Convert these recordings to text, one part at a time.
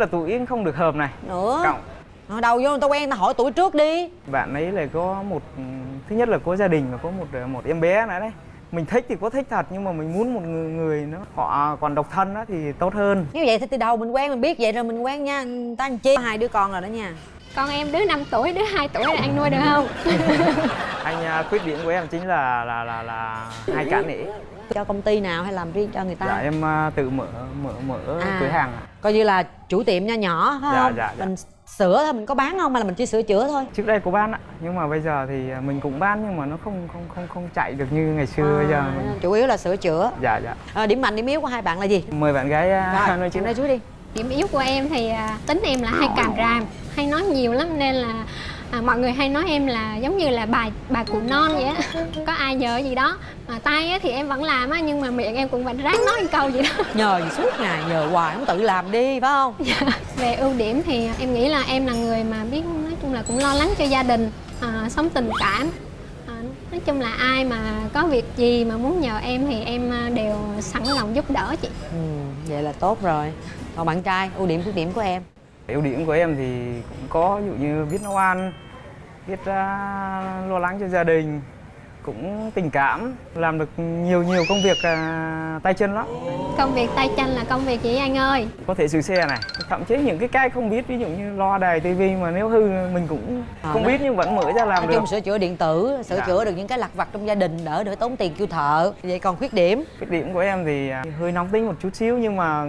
là tuổi không được hợp này. Nữa. Cộng Hồi đầu vô người ta quen ta hỏi tuổi trước đi. Bạn ấy là có một thứ nhất là có gia đình và có một một em bé nữa đấy. Mình thích thì có thích thật nhưng mà mình muốn một người, người nó họ còn độc thân á thì tốt hơn. Như vậy thì từ đầu mình quen mình biết vậy rồi mình quen nha. Người ta làm chi? Hai đứa con rồi đó nha. Con em đứa 5 tuổi đứa 2 tuổi là anh nuôi được không? Anh à, khuyết điểm của em chính là là là là hay cả nể cho công ty nào hay làm riêng cho người ta? Dạ em à, tự mở mở mở À. cửa hàng ạ. coi như là chủ tiệm nho nhỏ phải Dạ, không? dạ, dạ. mình sửa thôi mình có bán không hay là mình chỉ sửa chữa thôi? Trước đây có bán ạ nhưng mà bây giờ thì à, mình cũng bán nhưng mà nó không không không không chạy được như ngày xưa bây giờ. À, mình... chủ yếu là sửa chữa. Dạ dạ. À, điểm mạnh điểm yếu của hai bạn là gì? Mời bạn gái à, rồi nói em nói trước đi. Điểm yếu của em thì à, tính em là hay càm ràm hay nói nhiều lắm nên là à, mọi người hay nói em là giống như là bà bà cụ non vậy á. Có ai nhờ gì đó mà tay á thì em vẫn làm á nhưng mà miệng em cũng vẫn ráng nói một câu gì đó. Nhờ gì suốt ngày nhờ hoài không tự làm đi phải không? Về ưu điểm thì em nghĩ là em là người mà biết nói chung là cũng lo lắng cho gia đình à, sống tình cảm. À, nói chung là ai mà có việc gì mà muốn nhờ em thì em à, đều sẵn lòng giúp đỡ chị. Ừ, vậy là tốt rồi. Còn bạn trai ưu điểm khuyết điểm của em ưu điểm của em thì cũng có ví dụ như biết nấu ăn biết à, lo lắng cho gia đình cũng tình cảm làm được nhiều nhiều công việc à, tay chân lắm công việc tay chân là công việc gì anh ơi có thể sửa xe này thậm chí những cái cái không biết ví dụ như loa đài tivi mà nếu hư mình cũng À, không đó. biết nhưng vẫn mở ra làm nói được chung sửa chữa điện tử sửa Dạ. chữa được những cái lặt vặt trong gia đình đỡ đỡ tốn tiền kêu thợ vậy còn khuyết điểm Khuyết điểm của em thì à, hơi nóng tính một chút xíu nhưng mà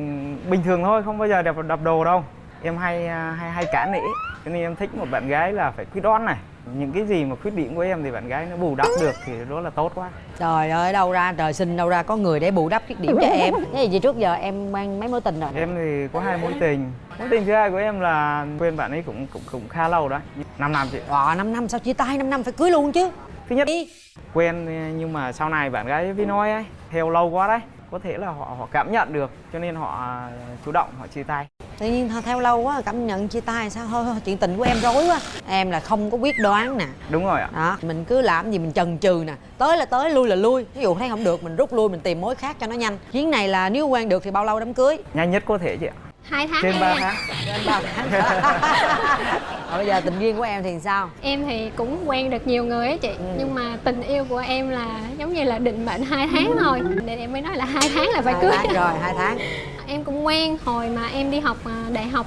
bình thường thôi, không bao giờ đập đập đồ đâu. Em hay à, hay hay cản nể, cho nên em thích một bạn gái là phải quyết đoán này. Những cái gì mà khuyết điểm của em thì bạn gái nó bù đắp được thì đó là tốt quá. trời ơi đâu ra trời sinh đâu ra có người để bù đắp khuyết điểm cho em thế gì trước giờ em quen mấy mối tình rồi Em thì có hai mối tình. Mối tình thứ hai của em là quen bạn ấy cũng cũng cũng khá lâu đó, 5 năm chị. Wow, 5 năm sao chia tay 5 năm phải cưới luôn chứ Thứ nhất đi quen nhưng mà sau này bạn gái với nói ấy, theo lâu quá đấy, có thể là họ họ cảm nhận được cho nên họ à, chủ động họ chia tay. tự nhiên theo- theo lâu quá cảm nhận chia tay sao? Thôi thôi, chuyện tình của em rối quá. Em là không có quyết đoán nè. Đúng rồi ạ. đó mình cứ làm gì mình chần chừ nè. Tới là tới lui là lui. Ví dụ thấy không được mình rút lui mình tìm mối khác cho nó nhanh. Chuyến này là nếu quen được thì bao lâu đám cưới? Nhanh nhất có thể chị ạ. Hai tháng Trên em 3 tháng. trên ba tháng. Rồi bây giờ tình duyên của em thì sao? Em thì cũng quen được nhiều người á chị. Ừ. nhưng mà tình yêu của em là giống như là định mệnh hai tháng thôi. Nên em mới nói là hai tháng là phải hai cưới. tháng rồi hai tháng. Em cũng quen hồi mà em đi học à, đại học.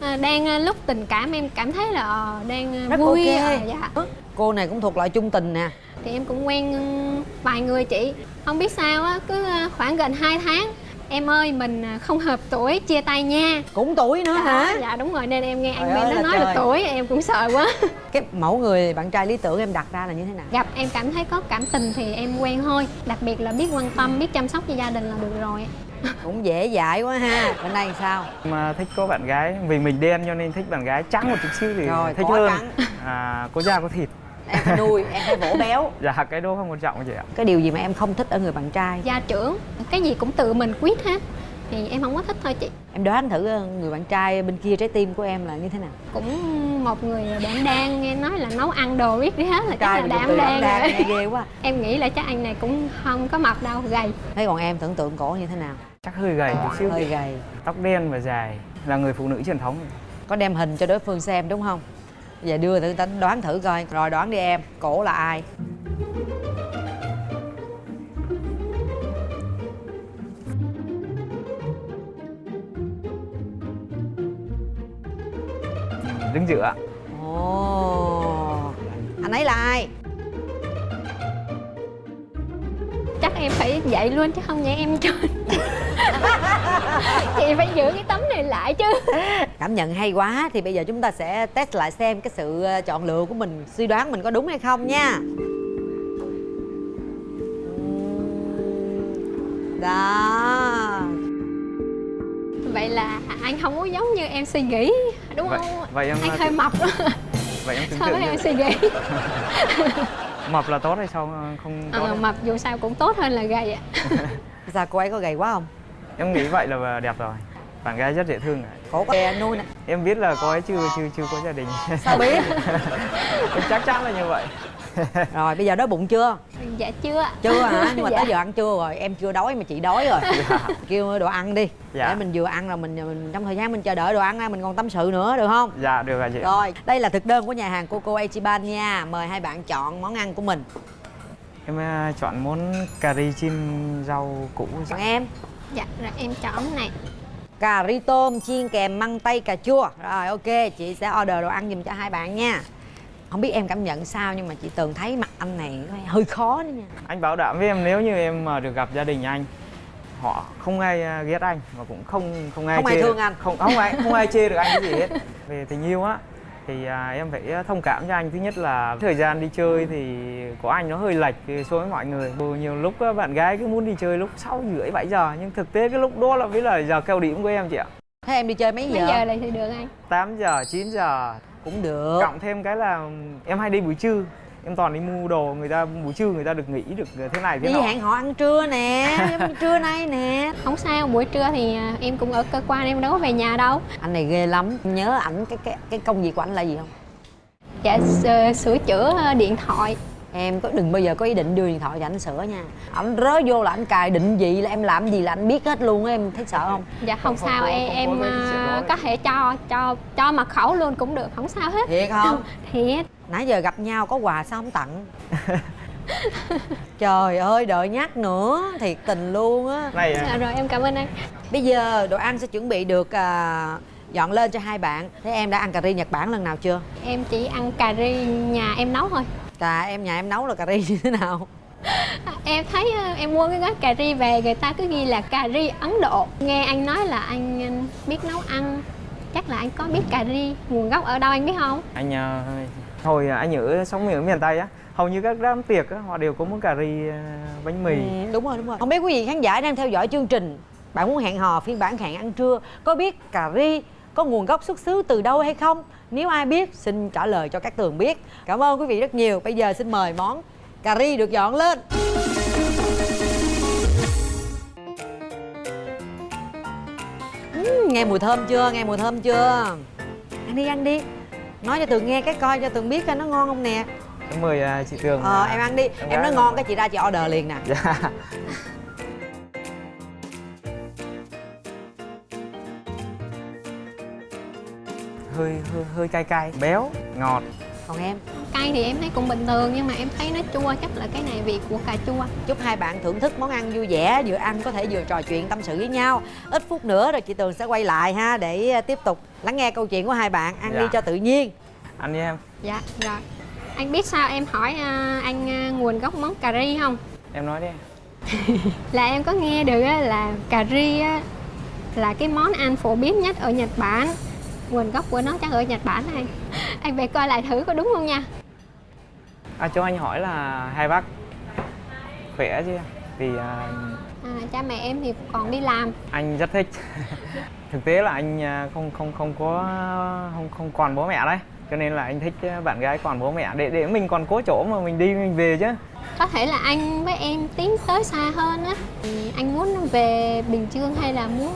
À, đang à, lúc tình cảm em cảm thấy là ờ, đang Rất vui ok. à, dạ. Cô này cũng thuộc loại chung tình nè. Thì em cũng quen ừ, vài người chị. Không biết sao á cứ khoảng gần 2 tháng em ơi mình à, không hợp tuổi chia tay nha. Cũng tuổi nữa hả? dạ đúng rồi nên em nghe anh ơi nó là nói trời. được tuổi em cũng sợ quá. Cái mẫu người bạn trai lý tưởng em đặt ra là như thế nào? Gặp em cảm thấy có cảm tình thì em quen thôi. Đặc biệt là biết quan tâm biết chăm sóc cho gia đình là được rồi. Cũng dễ dãi quá ha. Bên đây sao? Mà thích có bạn gái vì mình đen cho nên thích bạn gái trắng một chút xíu thì Rồi, thích có hơn. trắng. à, có da có thịt em phải nuôi em phải vỗ béo. Dạ cái đó không quan trọng chị ạ. Cái điều gì mà em không thích ở người bạn trai? Gia trưởng cái gì cũng tự mình quyết hết. Thì em không có thích thôi chị. Em đoán thử ờ, người bạn trai bên kia trái tim của em là như thế nào? Cũng một người đảm đang nghe nói là nấu ăn đồ biết đi hết là chắc trai là mà dùng đảm đang đang rồi. ghê quá. Em nghĩ là chắc anh này cũng không có mập đâu gầy. Thế còn em tưởng tượng cổ như thế nào? Chắc hơi gầy chút xíu hơi gầy. Tóc đen và dài là người phụ nữ truyền thống. Có đem hình cho đối phương xem đúng không giờ đưa thử tính đoán thử coi rồi đoán đi em cổ là ai? Đứng giữa. Ồ anh ấy là ai? Chắc em phải dậy luôn chứ không vậy em trơn chị phải giữ cái tấm này lại chứ. Cảm nhận hay quá thì bây giờ chúng ta sẽ test lại xem cái sự ờ, chọn lựa của mình suy đoán mình có đúng hay không nha. Đó. Vậy là anh không có giống như em suy nghĩ đúng vậy không? vậy em anh hơi mập. vậy em tưởng so với tượng em suy nghĩ? Mập là tốt hay sao không tốt ờ, đâu? mập dù sao cũng tốt hơn là gầy ạ. Sao cô ấy có gầy quá không em nghĩ vậy là đẹp rồi. Bạn gái rất dễ thương ạ. có đè nuôi nè. Em biết là cô ấy chưa chưa chưa có gia đình. Sao biết? Em chắc chắn là như vậy. Rồi bây giờ đói bụng chưa? Dạ chưa chưa hả? Nhưng mà Dạ. tới giờ ăn trưa rồi? Em chưa đói mà chị đói rồi. Kêu đồ ăn đi. Dạ. để mình vừa ăn rồi mình, mình trong thời gian mình chờ đợi đồ ăn ra mình còn tâm sự nữa được không? Dạ được rồi chị. Rồi đây là thực đơn của nhà hàng Coco Ichiban nha. Mời hai bạn chọn món ăn của mình. Em ờ, chọn món cà ri chim rau củ còn em dạ rồi em chọn này. Cà ri tôm chiên kèm măng tây cà chua. Rồi ok chị sẽ order đồ ăn giùm cho hai bạn nha. Không biết em cảm nhận sao nhưng mà chị tường thấy mặt anh này hơi khó đó nha. Anh bảo đảm với em nếu như em mà được gặp gia đình anh họ không ai à, ghét anh và cũng không không ai Không ai chê thương được- anh. không không ai không ai chê được anh cái gì hết. Về tình yêu á thì à, em phải thông cảm cho anh. Thứ nhất là thời gian đi chơi thì của anh nó hơi lệch so với mọi người. Nhiều lúc á, bạn gái cứ muốn đi chơi lúc sáu rưỡi bảy giờ nhưng thực tế cái lúc đó là với là giờ cao điểm của em chị ạ. Thế em đi chơi mấy mấy giờ, giờ này thì được anh? 8 giờ 9 giờ. Cũng được. Cộng thêm cái là em hay đi buổi trưa em toàn đi mua đồ người ta buổi trưa người ta được nghỉ được thế này thế đi nọ. hẹn họ ăn trưa nè trưa nay nè. Không sao buổi trưa thì à, em cũng ở cơ quan em đâu có về nhà đâu. Anh này ghê lắm. Nhớ ảnh cái cái cái công việc của anh là gì không? Dạ s- sửa chữa ờ, điện thoại. Em có đừng bao giờ có ý định đưa điện thoại cho anh sửa nha. Ảnh rớ vô là anh cài định vị là em làm gì là anh biết hết luôn á em thấy sợ không? Dạ không, Không- sao không- em không em à, có thể cho cho cho mật khẩu luôn cũng được không sao hết. Thiệt không? Thiệt nãy giờ gặp nhau có quà sao không tặng? Trời ơi đợi nhắc nữa thiệt tình luôn á. Này à, dạ, rồi em cảm ơn anh. Bây giờ đồ ăn sẽ chuẩn bị được à, dọn lên cho hai bạn. Thế em đã ăn cà ri nhật bản lần nào chưa? Em chỉ ăn cà ri nhà em nấu thôi. Cà em nhà em nấu là cà ri như thế nào? À, em thấy ờ, em mua cái gói cà ri về người ta cứ ghi là cà ri Ấn Độ. Nghe anh nói là anh anh biết nấu ăn. Chắc là anh có biết cà ri nguồn gốc ở đâu anh biết không? Anh à, hồi à, anh ở sống ở miền tây á hầu như các đám tiệc á, họ đều có món cà ri à, bánh mì. Ừ, đúng rồi đúng rồi. Không biết quý vị khán giả đang theo dõi chương trình bạn muốn hẹn hò phiên bản hẹn ăn trưa có biết cà ri có nguồn gốc xuất xứ từ đâu hay không? Nếu ai biết xin trả lời cho các tường biết. Cảm ơn quý vị rất nhiều. Bây giờ xin mời món cà ri được dọn lên. Ừ, nghe mùi thơm chưa? Nghe mùi thơm chưa? Ăn đi ăn đi nói cho tường nghe cái coi cho tường biết coi nó ngon không nè. Em mời à, chị Tường ờ à, em ăn đi. em em nói ngon cái chị ra chị order liền nè. Dạ. Hơi hơi hơi cay cay. Béo ngọt. Còn em cay thì em thấy cũng bình thường nhưng mà em thấy nó chua chắc là cái này vị của cà chua. Chúc hai bạn thưởng thức món ăn vui vẻ vừa ăn có thể vừa trò chuyện tâm sự với nhau. Ít phút nữa rồi chị tường sẽ quay lại ha để à, tiếp tục lắng nghe câu chuyện của hai bạn ăn Dạ. đi cho tự nhiên. Ăn đi em. Dạ rồi. Anh biết sao em hỏi à, anh à, nguồn gốc món cà ri không? Em nói đi. Là em có nghe được á, là cà ri á, là cái món ăn phổ biến nhất ở Nhật Bản. Nguồn gốc của nó chắc ở Nhật Bản này. Anh về coi lại thử có đúng không nha à, cho anh hỏi là hai bác khỏe chứ? Thì à, à, cha mẹ em thì còn đi làm. anh rất thích. Thực tế là anh à, không không không có không không còn bố mẹ đấy. Cho nên là anh thích à, bạn gái còn bố mẹ. Để để mình còn có chỗ mà mình đi mình về chứ. Có thể là anh với em tiến tới xa hơn á. Anh muốn về Bình Dương hay là muốn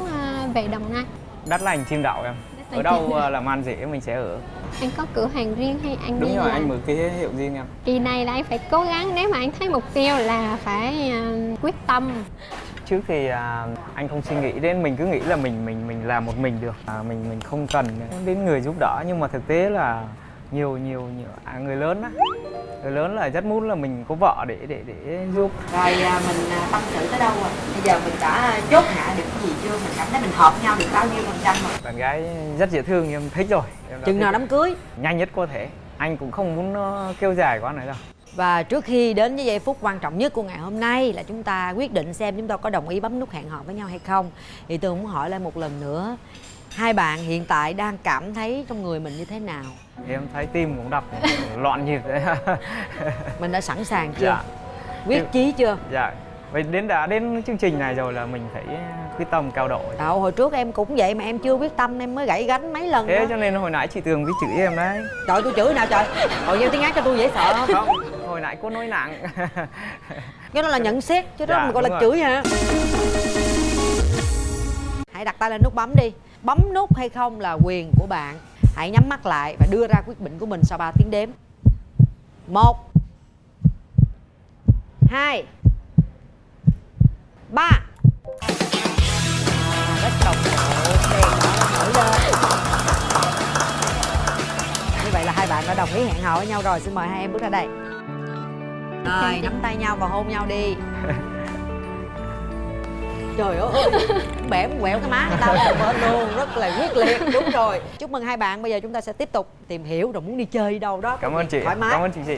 về Đồng Nai? Đất lành chim đậu em ở đâu à, làm ăn dễ mình sẽ ở. Anh có cửa hàng riêng hay anh đúng rồi làm anh mở cái hiệu riêng em. Kỳ này là anh phải cố gắng nếu mà anh thấy mục tiêu là phải à, quyết tâm. Trước thì à, anh không suy nghĩ đến mình cứ nghĩ là mình mình mình làm một mình được. À, mình mình không cần đến người giúp đỡ nhưng mà thực tế là nhiều nhiều nhiều à, người lớn á người lớn là rất muốn là mình có vợ để để để giúp. Rồi à, mình à, tâm sự tới đâu rồi? Bây giờ mình đã chốt hạ được cái gì chưa? Mình cảm thấy mình hợp nhau được bao nhiêu phần trăm rồi? Bạn gái rất dễ thương em thích rồi. Em chừng nào đám cưới? Nhanh nhất có thể. Anh cũng không muốn nó kêu dài quá nữa đâu. Và trước khi đến với giây phút quan trọng nhất của ngày hôm nay là chúng ta quyết định xem chúng ta có đồng ý bấm nút hẹn hò với nhau hay không. Thì tôi muốn hỏi lại một lần nữa Hai bạn hiện tại đang cảm thấy trong người mình như thế nào? em thấy tim cũng đập loạn nhịp đấy Mình đã sẵn sàng chưa? dạ Quyết chí chưa? dạ vậy đến đã đến chương trình này rồi là mình phải quyết tâm cao độ Đâu, hồi trước em cũng vậy mà em chưa quyết tâm em mới gãy gánh mấy lần thế đó. cho nên hồi nãy chị tường với chửi em đấy Trời tôi chửi nào trời Hồi gieo tiếng ác cho tôi dễ sợ không? hồi nãy có nói nặng Cái đó là nhận xét chứ đó Dạ, mình gọi là đúng chửi hả? Hãy đặt tay lên nút bấm đi. Bấm nút hay không là quyền của bạn. Hãy nhắm mắt lại và đưa ra quyết định của mình sau 3 tiếng đếm. Một hai ba. À, rất đồng bộ nổi lên. Như vậy là hai bạn đã đồng ý hẹn hò với nhau rồi. Xin mời hai em bước ra đây. Rồi nắm tay nhau và hôn nhau đi trời ơi bẻ quẹo cái má người ta một bên luôn rất là quyết liệt. Đúng rồi. Chúc mừng hai bạn. Bây giờ chúng ta sẽ tiếp tục tìm hiểu rồi muốn đi chơi đi đâu đó. Cảm ơn chị. Thoải mái. Cảm ơn chị chị